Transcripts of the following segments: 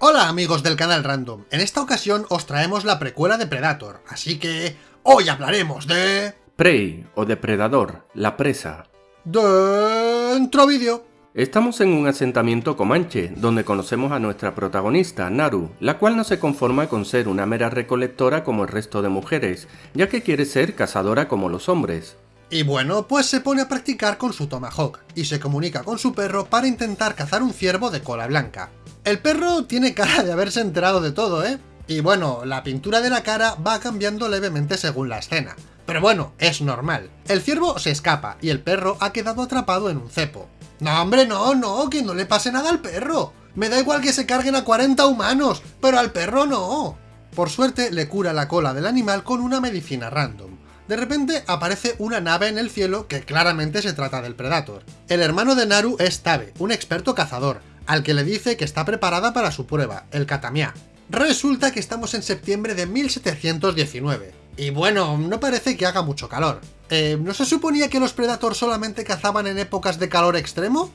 Hola amigos del canal Random, en esta ocasión os traemos la precuela de Predator, así que hoy hablaremos de... Prey o Depredador, la presa. Dentro vídeo. Estamos en un asentamiento comanche, donde conocemos a nuestra protagonista, Naru, la cual no se conforma con ser una mera recolectora como el resto de mujeres, ya que quiere ser cazadora como los hombres. Y bueno, pues se pone a practicar con su Tomahawk, y se comunica con su perro para intentar cazar un ciervo de cola blanca. El perro tiene cara de haberse enterado de todo, ¿eh? Y bueno, la pintura de la cara va cambiando levemente según la escena. Pero bueno, es normal. El ciervo se escapa y el perro ha quedado atrapado en un cepo. No, hombre, no, no, que no le pase nada al perro. Me da igual que se carguen a 40 humanos, pero al perro no. Por suerte le cura la cola del animal con una medicina random. De repente aparece una nave en el cielo que claramente se trata del Predator. El hermano de Naru es Tabe, un experto cazador, al que le dice que está preparada para su prueba, el Katamiá. Resulta que estamos en septiembre de 1719. Y bueno, no parece que haga mucho calor. Eh, ¿No se suponía que los Predator solamente cazaban en épocas de calor extremo?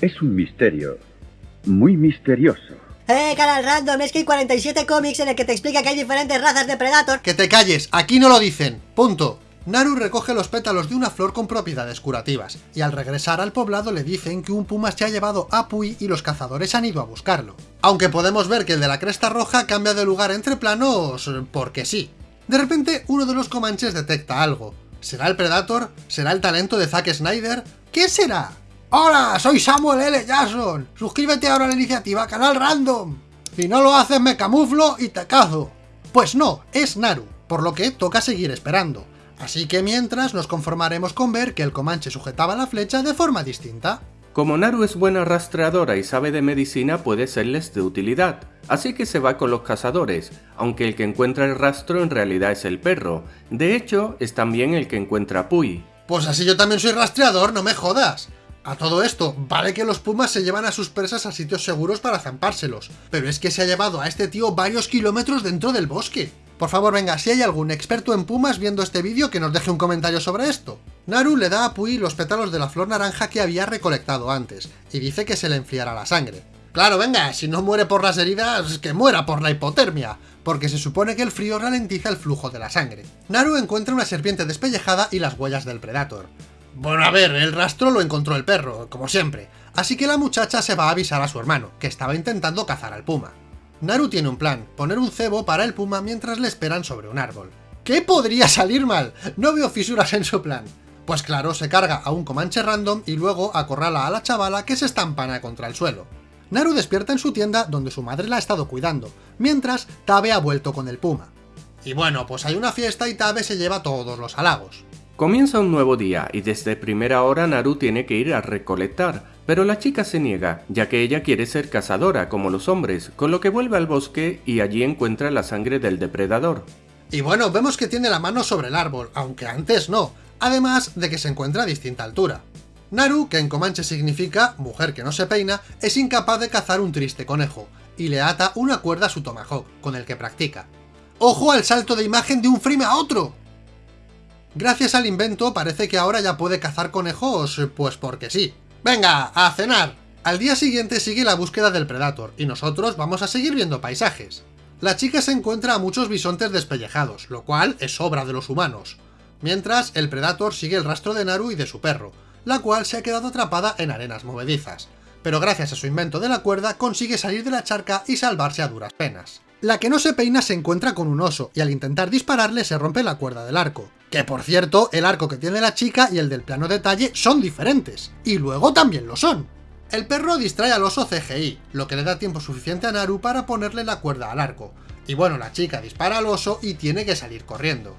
Es un misterio. Muy misterioso. ¡Eh, canal random! Es que hay 47 cómics en el que te explica que hay diferentes razas de Predator. ¡Que te calles! Aquí no lo dicen. Punto. Naru recoge los pétalos de una flor con propiedades curativas, y al regresar al poblado le dicen que un puma se ha llevado a Pui y los cazadores han ido a buscarlo. Aunque podemos ver que el de la cresta roja cambia de lugar entre planos porque sí. De repente, uno de los comanches detecta algo. ¿Será el Predator? ¿Será el talento de Zack Snyder? ¿Qué será? ¡Hola! Soy Samuel L. Jackson. Suscríbete ahora a la iniciativa Canal Random. Si no lo haces me camuflo y te cazo. Pues no, es Naru, por lo que toca seguir esperando. Así que mientras nos conformaremos con ver que el Comanche sujetaba la flecha de forma distinta. Como Naru es buena rastreadora y sabe de medicina puede serles de utilidad, así que se va con los cazadores, aunque el que encuentra el rastro en realidad es el perro. De hecho, es también el que encuentra a Puy. Pues así yo también soy rastreador, no me jodas. A todo esto, vale que los pumas se llevan a sus presas a sitios seguros para zampárselos, pero es que se ha llevado a este tío varios kilómetros dentro del bosque. Por favor, venga, si hay algún experto en pumas viendo este vídeo que nos deje un comentario sobre esto. Naru le da a Pui los pétalos de la flor naranja que había recolectado antes, y dice que se le enfriará la sangre. Claro, venga, si no muere por las heridas, que muera por la hipotermia, porque se supone que el frío ralentiza el flujo de la sangre. Naru encuentra una serpiente despellejada y las huellas del Predator. Bueno, a ver, el rastro lo encontró el perro, como siempre, así que la muchacha se va a avisar a su hermano, que estaba intentando cazar al puma. Naru tiene un plan, poner un cebo para el puma mientras le esperan sobre un árbol. ¿Qué podría salir mal? No veo fisuras en su plan. Pues claro, se carga a un comanche random y luego acorrala a la chavala que se estampana contra el suelo. Naru despierta en su tienda donde su madre la ha estado cuidando, mientras Tabe ha vuelto con el puma. Y bueno, pues hay una fiesta y Tabe se lleva todos los halagos. Comienza un nuevo día y desde primera hora Naru tiene que ir a recolectar, pero la chica se niega, ya que ella quiere ser cazadora como los hombres, con lo que vuelve al bosque y allí encuentra la sangre del depredador. Y bueno, vemos que tiene la mano sobre el árbol, aunque antes no, además de que se encuentra a distinta altura. Naru, que en comanche significa mujer que no se peina, es incapaz de cazar un triste conejo, y le ata una cuerda a su tomahawk, con el que practica. ¡Ojo al salto de imagen de un frame a otro! Gracias al invento parece que ahora ya puede cazar conejos, pues porque sí. ¡Venga, a cenar! Al día siguiente sigue la búsqueda del Predator, y nosotros vamos a seguir viendo paisajes. La chica se encuentra a muchos bisontes despellejados, lo cual es obra de los humanos. Mientras, el Predator sigue el rastro de Naru y de su perro, la cual se ha quedado atrapada en arenas movedizas. Pero gracias a su invento de la cuerda consigue salir de la charca y salvarse a duras penas. La que no se peina se encuentra con un oso, y al intentar dispararle se rompe la cuerda del arco. Que por cierto, el arco que tiene la chica y el del plano detalle son diferentes, y luego también lo son. El perro distrae al oso CGI, lo que le da tiempo suficiente a Naru para ponerle la cuerda al arco. Y bueno, la chica dispara al oso y tiene que salir corriendo.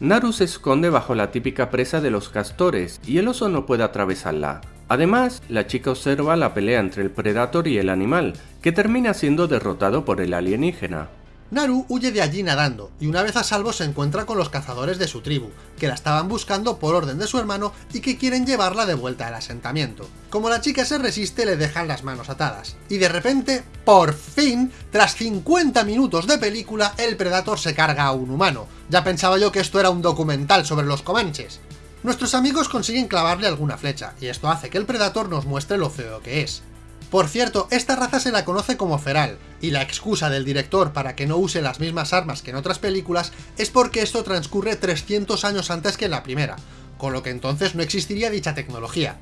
Naru se esconde bajo la típica presa de los castores, y el oso no puede atravesarla. Además, la chica observa la pelea entre el Predator y el animal, que termina siendo derrotado por el alienígena. Naru huye de allí nadando, y una vez a salvo se encuentra con los cazadores de su tribu, que la estaban buscando por orden de su hermano y que quieren llevarla de vuelta al asentamiento. Como la chica se resiste, le dejan las manos atadas. Y de repente, por fin, tras 50 minutos de película, el Predator se carga a un humano. Ya pensaba yo que esto era un documental sobre los comanches. Nuestros amigos consiguen clavarle alguna flecha, y esto hace que el Predator nos muestre lo feo que es. Por cierto, esta raza se la conoce como feral, y la excusa del director para que no use las mismas armas que en otras películas es porque esto transcurre 300 años antes que en la primera, con lo que entonces no existiría dicha tecnología.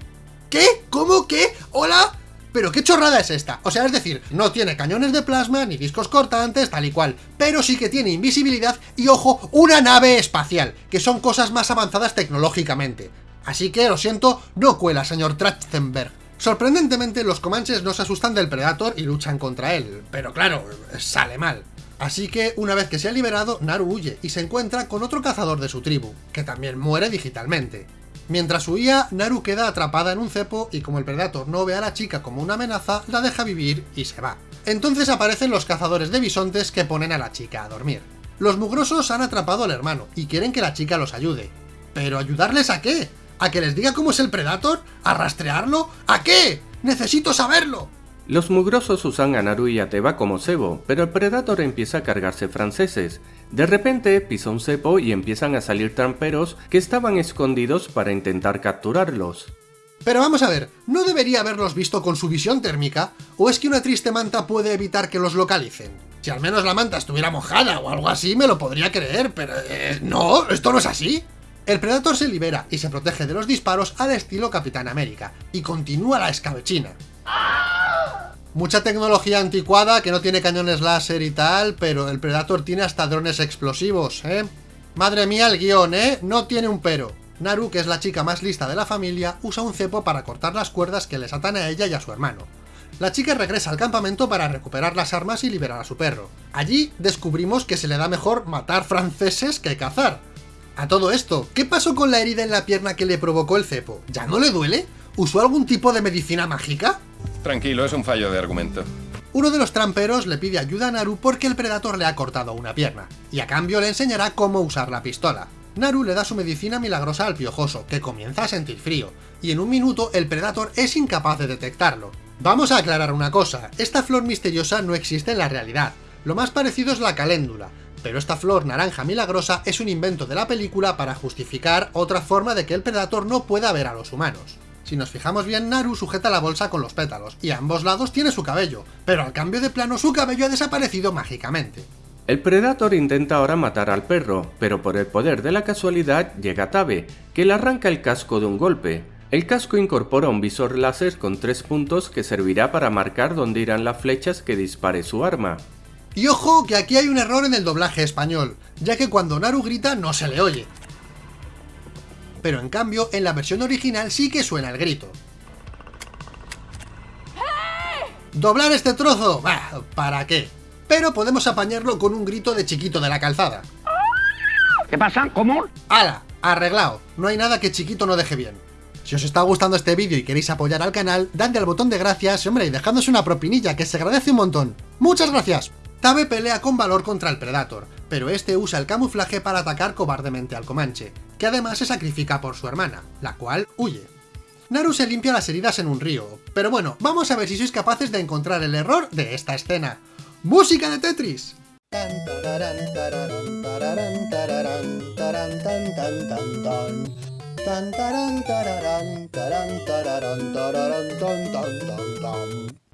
¿Qué? ¿Cómo? ¿Qué? ¿Hola? ¿Pero qué chorrada es esta? O sea, es decir, no tiene cañones de plasma ni discos cortantes, tal y cual, pero sí que tiene invisibilidad y, ojo, una nave espacial, que son cosas más avanzadas tecnológicamente. Así que, lo siento, no cuela, señor Trachtenberg. Sorprendentemente, los comanches no se asustan del Predator y luchan contra él, pero claro, sale mal. Así que, una vez que se ha liberado, Naru huye y se encuentra con otro cazador de su tribu, que también muere digitalmente. Mientras huía, Naru queda atrapada en un cepo y como el Predator no ve a la chica como una amenaza, la deja vivir y se va. Entonces aparecen los cazadores de bisontes que ponen a la chica a dormir. Los mugrosos han atrapado al hermano y quieren que la chica los ayude. ¿Pero ayudarles a qué? ¿A que les diga cómo es el Predator? ¿A rastrearlo? ¿A qué? ¡Necesito saberlo! Los mugrosos usan a Naru y a Teba como cebo, pero el Predator empieza a cargarse franceses. De repente pisa un cepo y empiezan a salir tramperos que estaban escondidos para intentar capturarlos. Pero vamos a ver, ¿no debería haberlos visto con su visión térmica? ¿O es que una triste manta puede evitar que los localicen? Si al menos la manta estuviera mojada o algo así me lo podría creer, pero... eh, no, esto no es así. El Predator se libera y se protege de los disparos al estilo Capitán América, y continúa la escabechina. Mucha tecnología anticuada que no tiene cañones láser y tal, pero el Predator tiene hasta drones explosivos, ¿eh? Madre mía el guion, ¿eh? No tiene un pero. Naru, que es la chica más lista de la familia, usa un cepo para cortar las cuerdas que les atan a ella y a su hermano. La chica regresa al campamento para recuperar las armas y liberar a su perro. Allí descubrimos que se le da mejor matar franceses que cazar. A todo esto, ¿qué pasó con la herida en la pierna que le provocó el cepo? ¿Ya no le duele? ¿Usó algún tipo de medicina mágica? Tranquilo, es un fallo de argumento. Uno de los tramperos le pide ayuda a Naru porque el Predator le ha cortado una pierna, y a cambio le enseñará cómo usar la pistola. Naru le da su medicina milagrosa al piojoso, que comienza a sentir frío, y en un minuto el Predator es incapaz de detectarlo. Vamos a aclarar una cosa, esta flor misteriosa no existe en la realidad, lo más parecido es la caléndula, pero esta flor naranja milagrosa es un invento de la película para justificar otra forma de que el Predator no pueda ver a los humanos. Si nos fijamos bien, Naru sujeta la bolsa con los pétalos, y a ambos lados tiene su cabello, pero al cambio de plano su cabello ha desaparecido mágicamente. El Predator intenta ahora matar al perro, pero por el poder de la casualidad llega Tabe, que le arranca el casco de un golpe. El casco incorpora un visor láser con tres puntos que servirá para marcar dónde irán las flechas que dispare su arma. Y ojo que aquí hay un error en el doblaje español, ya que cuando Naru grita no se le oye. Pero en cambio, en la versión original sí que suena el grito. ¿Doblar este trozo? Bah, ¿para qué? Pero podemos apañarlo con un grito de chiquito de la calzada. ¿Qué pasa? ¿Cómo? ¡Hala! Arreglado. No hay nada que chiquito no deje bien. Si os está gustando este vídeo y queréis apoyar al canal, dadle al botón de gracias, hombre, y dejadnos una propinilla que se agradece un montón. ¡Muchas gracias! Tabe pelea con valor contra el Predator, pero este usa el camuflaje para atacar cobardemente al Comanche, que además se sacrifica por su hermana, la cual huye. Naru se limpia las heridas en un río, pero bueno, vamos a ver si sois capaces de encontrar el error de esta escena. ¡Música de Tetris!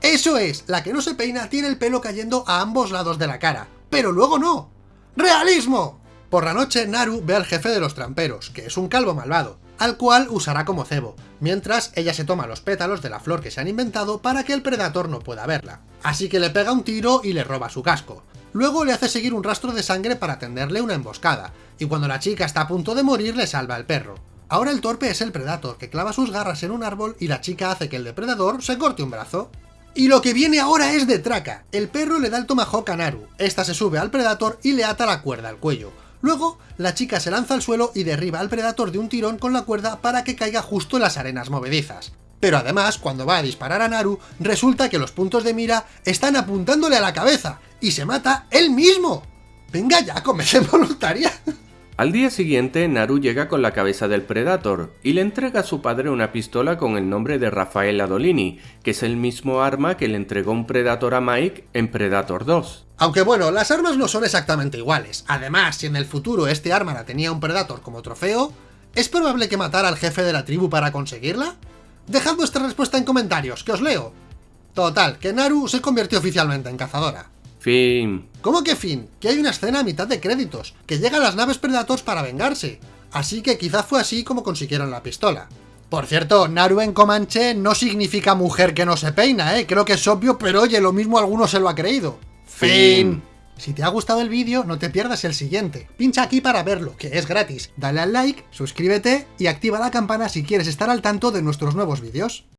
Eso es, la que no se peina tiene el pelo cayendo a ambos lados de la cara, pero luego no. ¡Realismo! Por la noche, Naru ve al jefe de los tramperos, que es un calvo malvado, al cual usará como cebo, mientras ella se toma los pétalos de la flor que se han inventado para que el Predator no pueda verla. Así que le pega un tiro y le roba su casco. Luego le hace seguir un rastro de sangre para tenderle una emboscada, y cuando la chica está a punto de morir le salva el perro. Ahora el torpe es el Predator, que clava sus garras en un árbol y la chica hace que el depredador se corte un brazo. Y lo que viene ahora es de traca. El perro le da el tomahawk a Naru, esta se sube al Predator y le ata la cuerda al cuello. Luego, la chica se lanza al suelo y derriba al Predator de un tirón con la cuerda para que caiga justo en las arenas movedizas. Pero además, cuando va a disparar a Naru, resulta que los puntos de mira están apuntándole a la cabeza, y se mata él mismo. Venga ya, convención voluntaria. Al día siguiente, Naru llega con la cabeza del Predator y le entrega a su padre una pistola con el nombre de Rafael Adolini, que es el mismo arma que le entregó un Predator a Mike en Predator 2. Aunque bueno, las armas no son exactamente iguales. Además, si en el futuro este arma la tenía un Predator como trofeo, ¿es probable que matara al jefe de la tribu para conseguirla? Dejad vuestra respuesta en comentarios, que os leo. Total, que Naru se convirtió oficialmente en cazadora. Fin. ¿Cómo que fin? Que hay una escena a mitad de créditos, que llegan las naves Predators para vengarse. Así que quizás fue así como consiguieron la pistola. Por cierto, Naru en Comanche no significa mujer que no se peina, ¿eh? Creo que es obvio, pero oye, lo mismo alguno se lo ha creído. Fin. Si te ha gustado el vídeo, no te pierdas el siguiente. Pincha aquí para verlo, que es gratis. Dale al like, suscríbete y activa la campana si quieres estar al tanto de nuestros nuevos vídeos.